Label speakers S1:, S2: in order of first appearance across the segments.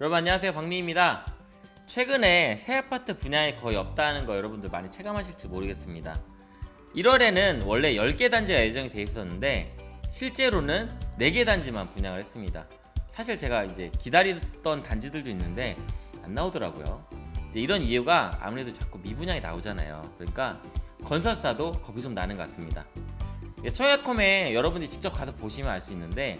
S1: 여러분 안녕하세요. 박리입니다. 최근에 새 아파트 분양이 거의 없다는 거 여러분들 많이 체감하실지 모르겠습니다. 1월에는 원래 10개 단지가 예정이 돼 있었는데 실제로는 4개 단지만 분양을 했습니다. 사실 제가 이제 기다리던 단지들도 있는데 안 나오더라고요. 이런 이유가 아무래도 자꾸 미분양이 나오잖아요. 그러니까 건설사도 겁이 좀 나는 것 같습니다. 청약홈에 여러분들이 직접 가서 보시면 알 수 있는데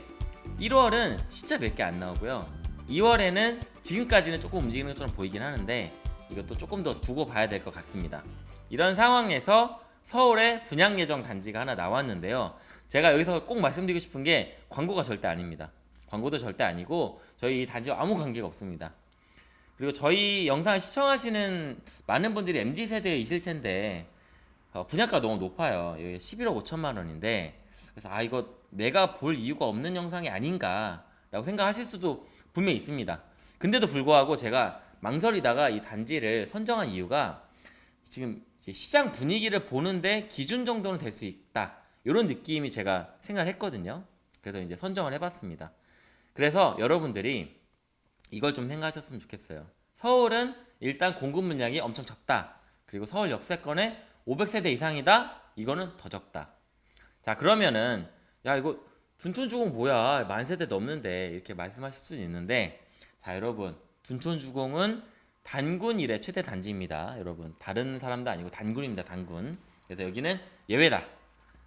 S1: 1월은 진짜 몇 개 안 나오고요 2월에는 지금까지는 조금 움직이는 것처럼 보이긴 하는데 이것도 조금 더 두고 봐야 될 것 같습니다. 이런 상황에서 서울에 분양 예정 단지가 하나 나왔는데요. 제가 여기서 꼭 말씀드리고 싶은 게 광고가 절대 아닙니다. 광고도 절대 아니고 저희 이 단지와 아무 관계가 없습니다. 그리고 저희 영상을 시청하시는 많은 분들이 MZ세대에 있을 텐데 어, 분양가 너무 높아요. 여기 11억 5천만 원인데. 그래서 아 이거 내가 볼 이유가 없는 영상이 아닌가 라고 생각하실 수도 분명히 있습니다. 근데도 불구하고 제가 망설이다가 이 단지를 선정한 이유가 지금 시장 분위기를 보는데 기준 정도는 될 수 있다. 이런 느낌이 제가 생각을 했거든요. 그래서 이제 선정을 해봤습니다. 그래서 여러분들이 이걸 좀 생각하셨으면 좋겠어요. 서울은 일단 공급 물량이 엄청 적다. 그리고 서울 역세권에 500세대 이상이다? 이거는 더 적다. 자 그러면은 야 이거 둔촌주공 뭐야? 만세대 넘는데 이렇게 말씀하실 수 있는데 자 여러분. 둔촌주공은 단군 일의 최대 단지입니다 여러분. 다른 사람도 아니고 단군입니다 단군. 그래서 여기는 예외다.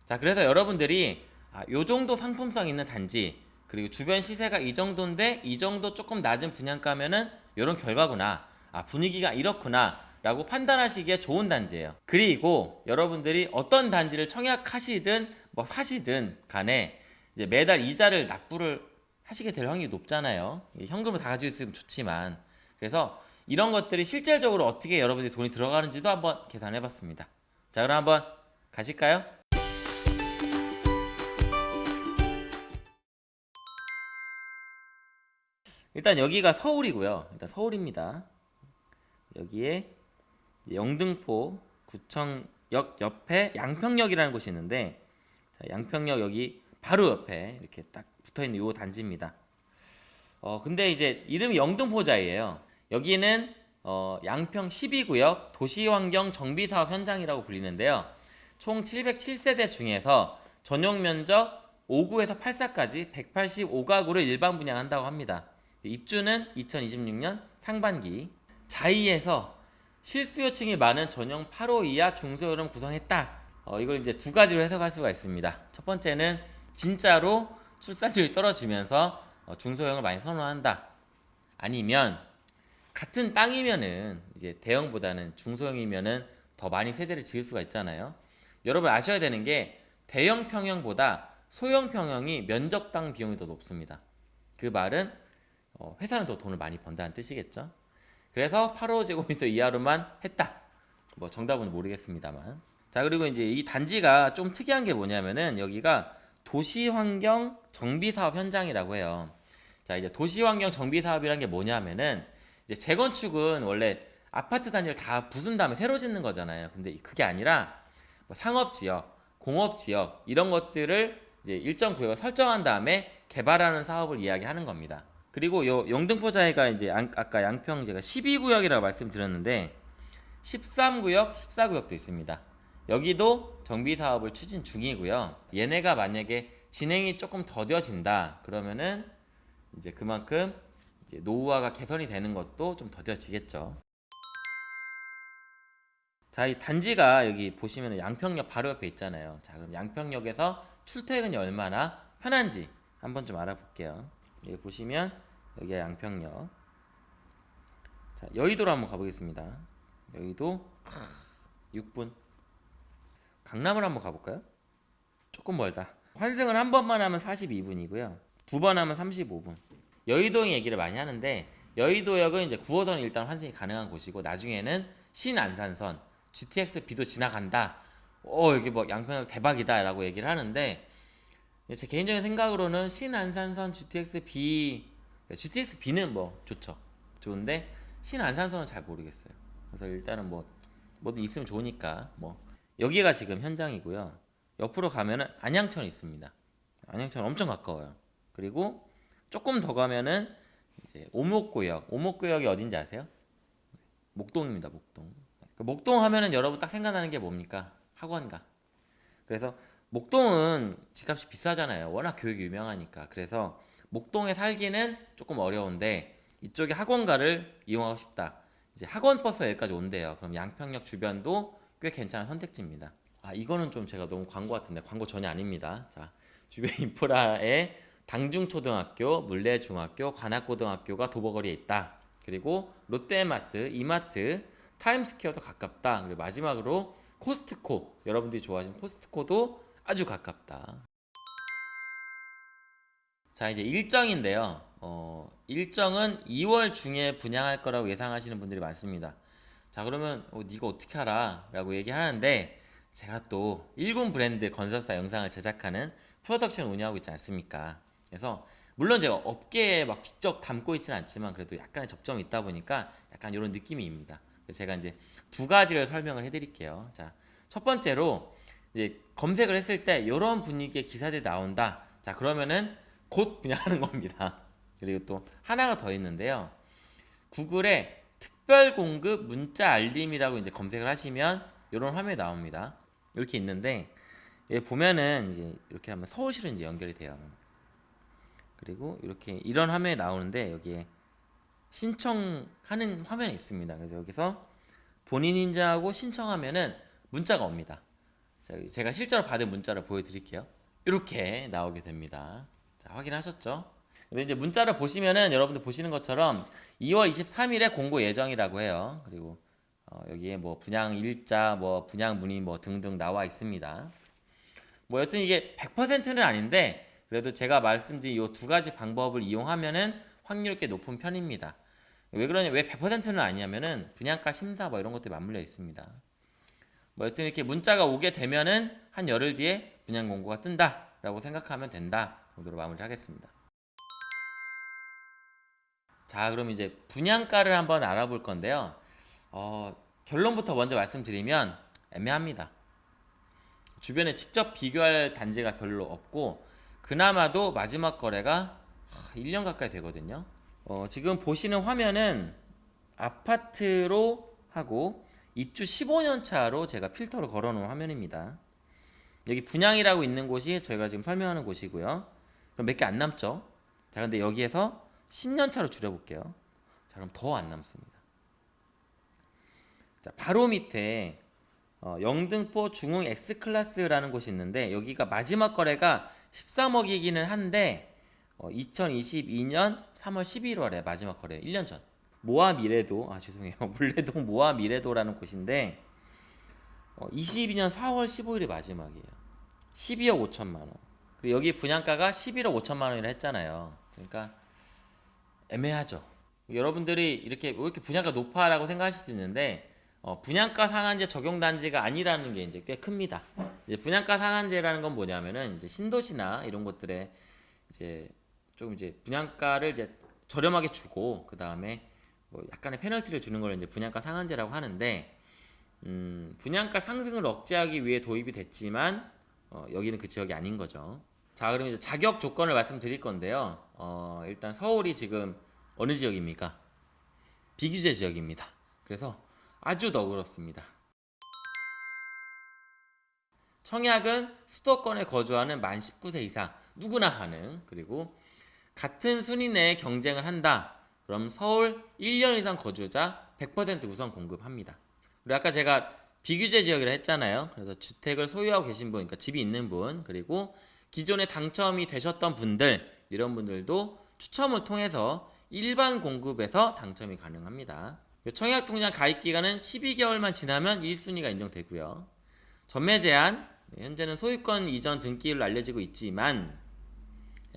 S1: 자 그래서 여러분들이 아, 요 정도 상품성 있는 단지 그리고 주변 시세가 이 정도인데 이 정도 조금 낮은 분양가면은 이런 결과구나. 아 분위기가 이렇구나 라고 판단하시기에 좋은 단지예요. 그리고 여러분들이 어떤 단지를 청약하시든 뭐 사시든 간에 이제 매달 이자를 납부를 하시게 될 확률이 높잖아요. 현금을 다 가지고 있으면 좋지만. 그래서 이런 것들이 실질적으로 어떻게 여러분들이 돈이 들어가는지도 한번 계산해 봤습니다. 자 그럼 한번 가실까요? 일단 여기가 서울이고요. 일단 서울입니다. 여기에 영등포 구청역 옆에 양평역이라는 곳이 있는데 자, 양평역 여기 바로 옆에 이렇게 딱 붙어있는 요 단지입니다. 어 근데 이제 이름이 영등포자이에요. 여기는 어, 양평 12구역 도시환경 정비사업 현장이라고 불리는데요. 총 707세대 중에서 전용 면적 5구에서 8사까지 185가구를 일반 분양한다고 합니다. 입주는 2026년 상반기. 자이에서 실수요층이 많은 전용 8호 이하 중소형을 구성했다. 어, 이걸 이제 두 가지로 해석할 수가 있습니다. 첫 번째는 진짜로 출산율이 떨어지면서 어, 중소형을 많이 선호한다. 아니면 같은 땅이면은 이제 대형보다는 중소형이면은 더 많이 세대를 지을 수가 있잖아요. 여러분 아셔야 되는 게 대형 평형보다 소형 평형이 면적당 비용이 더 높습니다. 그 말은 어, 회사는 더 돈을 많이 번다는 뜻이겠죠. 그래서 8호제곱미터 이하로만 했다. 뭐 정답은 모르겠습니다만. 자 그리고 이제 이 단지가 좀 특이한 게 뭐냐면은 여기가 도시환경 정비사업 현장이라고 해요. 자 이제 도시환경 정비사업이란 게 뭐냐면은 이제 재건축은 원래 아파트 단지를 다 부순 다음에 새로 짓는 거잖아요. 근데 그게 아니라 뭐 상업지역 공업지역 이런 것들을 이제 일정 구역을 설정한 다음에 개발하는 사업을 이야기하는 겁니다. 그리고 요 영등포자이가 이제 양, 아까 양평 제가 12구역이라고 말씀드렸는데 13구역, 14구역도 있습니다. 여기도 정비 사업을 추진 중이고요. 얘네가 만약에 진행이 조금 더뎌진다 그러면은 이제 그만큼 이제 노후화가 개선이 되는 것도 좀 더뎌지겠죠. 자, 이 단지가 여기 보시면 양평역 바로 옆에 있잖아요. 자, 그럼 양평역에서 출퇴근이 얼마나 편한지 한번 좀 알아볼게요. 여기 보시면 여기가 양평역 자 여의도로 한번 가보겠습니다 여의도 6분 강남을 한번 가볼까요? 조금 멀다. 환승을 한 번만 하면 42분이고요. 두 번 하면 35분. 여의도 얘기를 많이 하는데 여의도역은 이제 9호선은 일단 환승이 가능한 곳이고 나중에는 신안산선 GTX-B도 지나간다. 어 이게 뭐 양평역 대박이다 라고 얘기를 하는데 제 개인적인 생각으로는 신안산선 GTX-B GTX-B는 뭐 좋죠. 좋은데 신안산선은 잘 모르겠어요. 그래서 일단은 뭐 뭐든 있으면 좋으니까 뭐 여기가 지금 현장이고요 옆으로 가면은 안양천 있습니다 안양천 엄청 가까워요 그리고 조금 더 가면은 이제 오목구역. 오목구역이 어딘지 아세요? 목동입니다. 목동. 그 목동 하면은 여러분 딱 생각나는 게 뭡니까? 학원가. 그래서 목동은 집값이 비싸잖아요. 워낙 교육이 유명하니까. 그래서 목동에 살기는 조금 어려운데 이쪽에 학원가를 이용하고 싶다. 이제 학원 버스가 여기까지 온대요. 그럼 양평역 주변도 꽤 괜찮은 선택지입니다. 아 이거는 좀 제가 너무 광고 같은데 광고 전혀 아닙니다. 자 주변 인프라에 당중초등학교, 물레중학교, 관악고등학교가 도보거리에 있다. 그리고 롯데마트, 이마트, 타임스퀘어도 가깝다. 그리고 마지막으로 코스트코 여러분들이 좋아하시는 코스트코도 아주 가깝다. 자 이제 일정인데요. 어, 일정은 2월 중에 분양할 거라고 예상하시는 분들이 많습니다. 자 그러면 어, 네가 어떻게 알아? 라고 얘기하는데 제가 또 일군 브랜드 건설사 영상을 제작하는 프로덕션을 운영하고 있지 않습니까? 그래서 물론 제가 업계에 막 직접 담고 있지는 않지만 그래도 약간의 접점이 있다 보니까 약간 이런 느낌입니다. 그래서 제가 이제 두 가지를 설명을 해드릴게요. 자, 첫 번째로 이제 검색을 했을 때 이런 분위기의 기사들이 나온다. 자, 그러면은 곧 분양하는 겁니다. 그리고 또 하나가 더 있는데요. 구글에 특별 공급 문자 알림이라고 이제 검색을 하시면 이런 화면이 나옵니다. 이렇게 있는데 여기 보면은 이제 이렇게 하면 서울시로 이제 연결이 돼요. 그리고 이렇게 이런 화면이 나오는데 여기에 신청하는 화면이 있습니다. 그래서 여기서 본인 인증하고 신청하면은 문자가 옵니다. 자, 제가 실제로 받은 문자를 보여드릴게요. 이렇게 나오게 됩니다. 자, 확인하셨죠? 근데 이제 문자를 보시면은 여러분들 보시는 것처럼 2월 23일에 공고 예정이라고 해요. 그리고 어, 여기에 뭐 분양 일자, 뭐 분양 문의 뭐 등등 나와 있습니다. 뭐 여튼 이게 100%는 아닌데 그래도 제가 말씀드린 이 두 가지 방법을 이용하면은 확률이 꽤 높은 편입니다. 왜 그러냐, 왜 100%는 아니냐면은 분양가 심사 뭐 이런 것들이 맞물려 있습니다. 뭐 여튼 이렇게 문자가 오게 되면은 한 열흘 뒤에 분양 공고가 뜬다라고 생각하면 된다 정도로 마무리하겠습니다. 자, 그럼 이제 분양가를 한번 알아볼 건데요. 어, 결론부터 먼저 말씀드리면 애매합니다. 주변에 직접 비교할 단지가 별로 없고 그나마도 마지막 거래가 1년 가까이 되거든요. 어, 지금 보시는 화면은 아파트로 하고 입주 15년 차로 제가 필터를 걸어 놓은 화면입니다. 여기 분양이라고 있는 곳이 저희가 지금 설명하는 곳이고요. 그럼 몇 개 안 남죠? 자, 근데 여기에서 10년 차로 줄여 볼게요. 자, 그럼 더 안 남습니다. 자, 바로 밑에 어, 영등포 중흥 X클래스라는 곳이 있는데 여기가 마지막 거래가 13억이기는 한데 어, 2022년 3월 11월에 마지막 거래 1년 전. 모아 미래도 아 죄송해요. 물레동 모아 미래도라는 곳인데 어, 22년 4월 15일이 마지막이에요. 12억 5천만 원. 그리고 여기 분양가가 11억 5천만 원이라 했잖아요. 그러니까 애매하죠 여러분들이 이렇게 왜 이렇게 분양가 높아라고 생각하실 수 있는데 어, 분양가 상한제 적용 단지가 아니라는 게 이제 꽤 큽니다. 이제 분양가 상한제라는 건 뭐냐면은 이제 신도시나 이런 것들에 이제 조금 이제 분양가를 이제 저렴하게 주고 그 다음에 뭐 약간의 페널티를 주는 걸 이제 분양가 상한제라고 하는데 음, 분양가 상승을 억제하기 위해 도입이 됐지만 어, 여기는 그 지역이 아닌 거죠. 자, 그럼 이제 자격 조건을 말씀드릴 건데요. 어, 일단 서울이 지금 어느 지역입니까? 비규제 지역입니다. 그래서 아주 너그럽습니다. 청약은 수도권에 거주하는 만 19세 이상 누구나 가능 그리고 같은 순위 내에 경쟁을 한다 그럼 서울 1년 이상 거주자 100% 우선 공급합니다 그리고 아까 제가 비규제 지역이라 했잖아요 그래서 주택을 소유하고 계신 분 그러니까 집이 있는 분 그리고 기존에 당첨이 되셨던 분들 이런 분들도 추첨을 통해서 일반 공급에서 당첨이 가능합니다 청약 통장 가입 기간은 12개월만 지나면 1순위가 인정되고요. 전매 제한 네, 현재는 소유권 이전 등기로 알려지고 있지만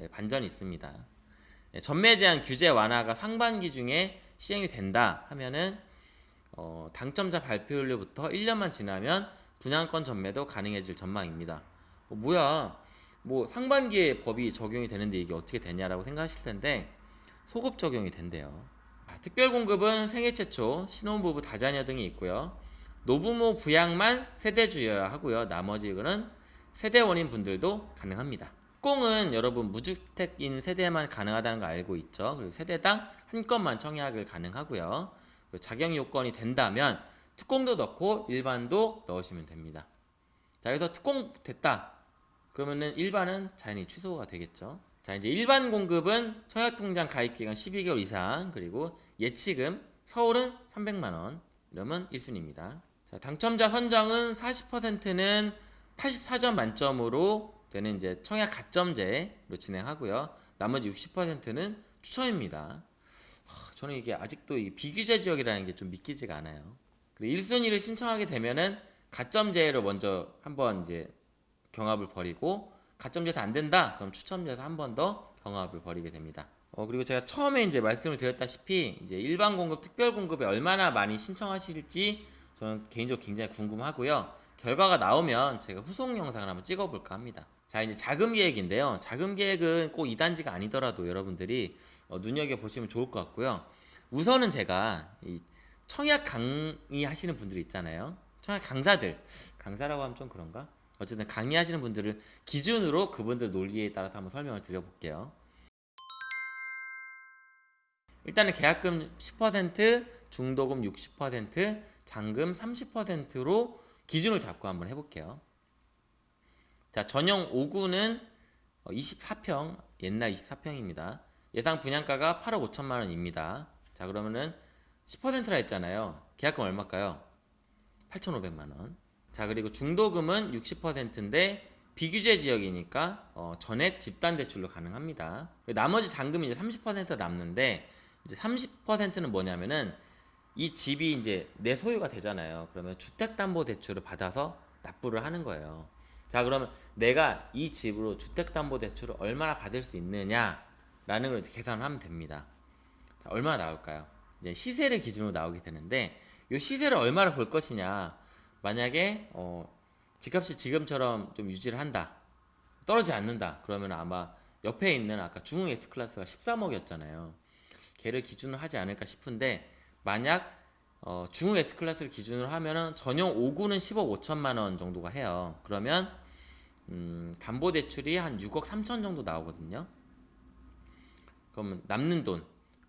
S1: 예, 반전이 있습니다. 예, 전매 제한 규제 완화가 상반기 중에 시행이 된다 하면은 어, 당첨자 발표일로부터 1년만 지나면 분양권 전매도 가능해질 전망입니다. 어, 뭐야? 뭐 상반기에 법이 적용이 되는데 이게 어떻게 되냐라고 생각하실 텐데 소급 적용이 된대요. 특별 공급은 생애 최초, 신혼부부 다자녀 등이 있고요. 노부모 부양만 세대주여야 하고요. 나머지는 세대원인 분들도 가능합니다. 특공은 여러분 무주택인 세대만 가능하다는 거 알고 있죠. 그리고 세대당 한 건만 청약을 가능하고요. 자격 요건이 된다면 특공도 넣고 일반도 넣으시면 됩니다. 자, 여기서 특공 됐다. 그러면은 일반은 자연히 취소가 되겠죠. 자, 이제 일반 공급은 청약통장 가입 기간 12개월 이상 그리고 예치금 서울은 300만 원 이러면 1순위입니다. 자, 당첨자 선정은 40%는 84점 만점으로 되는 이제 청약 가점제로 진행하고요. 나머지 60%는 추천입니다. 하, 저는 이게 아직도 이 비규제 지역이라는 게 좀 믿기지가 않아요. 그리고 1순위를 신청하게 되면은 가점제로 먼저 한번 이제 경합을 벌이고 가점제에서 안 된다 그럼 추첨제에서 한 번 더 경합을 벌이게 됩니다. 어 그리고 제가 처음에 이제 말씀을 드렸다시피 이제 일반 공급, 특별 공급에 얼마나 많이 신청하실지 저는 개인적으로 굉장히 궁금하고요. 결과가 나오면 제가 후속 영상을 한번 찍어볼까 합니다. 자 이제 자금 계획인데요. 자금 계획은 꼭 2단지가 아니더라도 여러분들이 어, 눈여겨 보시면 좋을 것 같고요. 우선은 제가 이 청약 강의 하시는 분들 있잖아요. 청약 강사들 강사라고 하면 좀 그런가? 어쨌든 강의하시는 분들을 기준으로 그분들 논리에 따라서 한번 설명을 드려볼게요. 일단은 계약금 10%, 중도금 60%, 잔금 30%로 기준을 잡고 한번 해볼게요. 자, 전용 5구는 24평, 옛날 24평입니다. 예상 분양가가 8억 5천만 원입니다. 자, 그러면은 10%라 했잖아요. 계약금 얼마일까요? 8,500만 원. 자, 그리고 중도금은 60%인데 비규제 지역이니까 어, 전액 집단 대출로 가능합니다. 나머지 잔금이 이제 30% 남는데 이제 30%는 뭐냐면은 이 집이 이제 내 소유가 되잖아요. 그러면 주택담보대출을 받아서 납부를 하는 거예요. 자, 그러면 내가 이 집으로 주택담보대출을 얼마나 받을 수 있느냐라는 걸 이제 계산을 하면 됩니다. 자, 얼마나 나올까요? 이제 시세를 기준으로 나오게 되는데 이 시세를 얼마나 볼 것이냐. 만약에 어, 집값이 지금처럼 좀 유지를 한다. 떨어지지 않는다. 그러면 아마 옆에 있는 아까 중흥 S클래스가 13억이었잖아요. 걔를 기준으로 하지 않을까 싶은데 만약 어, 중흥 S클래스를 기준으로 하면은 전용 5구는 10억 5천만 원 정도가 해요. 그러면 음, 담보대출이 한 6억 3천 정도 나오거든요. 그러면 남는 돈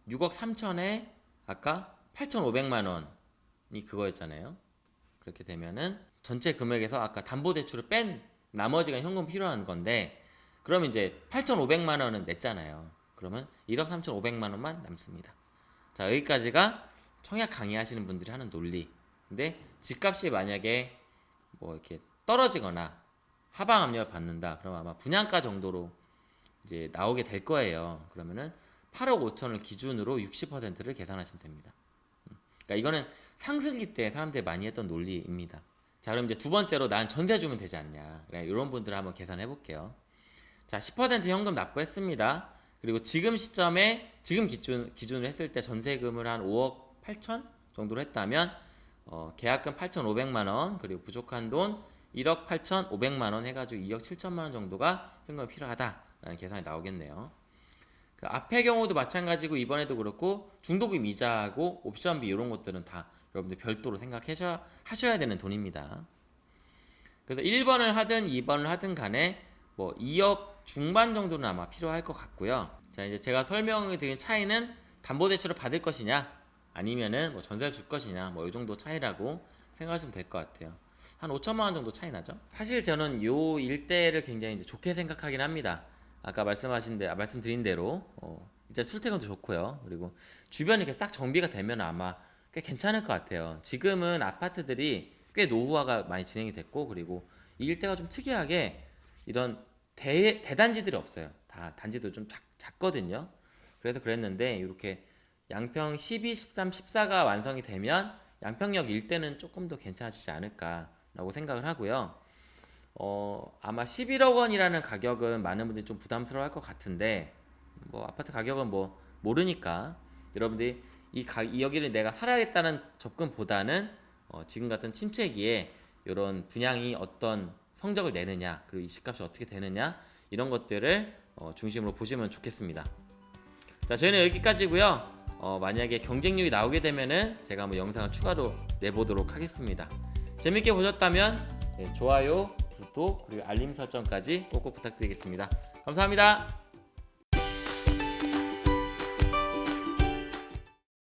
S1: 6억 3천에 아까 8,500만 원이 그거였잖아요. 그렇게 되면은 전체 금액에서 아까 담보대출을 뺀 나머지가 현금 필요한 건데 그러면 이제 8,500만 원은 냈잖아요. 그러면 1억 3,500만 원만 남습니다. 자 여기까지가 청약 강의하시는 분들이 하는 논리. 근데 집값이 만약에 뭐 이렇게 떨어지거나 하방 압력을 받는다. 그럼 아마 분양가 정도로 이제 나오게 될 거예요. 그러면은 8억 5천을 기준으로 60%를 계산하시면 됩니다. 음. 그러니까 이거는 상승기 때 사람들이 많이 했던 논리입니다. 자, 그럼 이제 두 번째로 난 전세 주면 되지 않냐. 이런 분들을 한번 계산해 볼게요. 자, 10% 현금 납부했습니다. 그리고 지금 시점에 지금 기준 기준으로 했을 때 전세금을 한 5억 8천 정도로 했다면 어, 계약금 8,500만 원 그리고 부족한 돈 1억 8,500만 원 해가지고 2억 7천만 원 정도가 현금이 필요하다라는 계산이 나오겠네요. 그 앞의 경우도 마찬가지고 이번에도 그렇고 중도금 이자하고 옵션비 이런 것들은 다 여러분들 별도로 생각하셔 하셔야 되는 돈입니다. 그래서 1번을 하든 2번을 하든 간에 뭐 2억 중반 정도는 아마 필요할 것 같고요. 자 이제 제가 설명을 드린 차이는 담보대출을 받을 것이냐 아니면은 뭐 전세를 줄 것이냐 뭐 이 정도 차이라고 생각하시면 될 것 같아요. 한 5천만 원 정도 차이 나죠. 사실 저는 요 일대를 굉장히 이제 좋게 생각하긴 합니다. 아까 말씀하신 데 아, 말씀드린 대로 어, 이제 출퇴근도 좋고요. 그리고 주변이 이렇게 싹 정비가 되면 아마 꽤 괜찮을 것 같아요. 지금은 아파트들이 꽤 노후화가 많이 진행이 됐고 그리고 이 일대가 좀 특이하게 이런 대, 대단지들이 없어요. 다 단지도 좀 작, 작거든요. 그래서 그랬는데 이렇게 양평 12, 13, 14가 완성이 되면 양평역 일대는 조금 더 괜찮아지지 않을까라고 생각을 하고요. 어, 아마 11억 원이라는 가격은 많은 분들이 좀 부담스러워 할 것 같은데, 뭐, 아파트 가격은 뭐, 모르니까, 여러분들이 이, 가, 이 여기를 내가 살아야겠다는 접근보다는, 어, 지금 같은 침체기에 이런 분양이 어떤 성적을 내느냐, 그리고 이 집값이 어떻게 되느냐, 이런 것들을 어, 중심으로 보시면 좋겠습니다. 자, 저희는 여기까지고요 어, 만약에 경쟁률이 나오게 되면은 제가 한번 영상을 추가로 내보도록 하겠습니다. 재밌게 보셨다면 네, 좋아요, 구독 그리고 알림 설정까지 꼭꼭 부탁드리겠습니다. 감사합니다.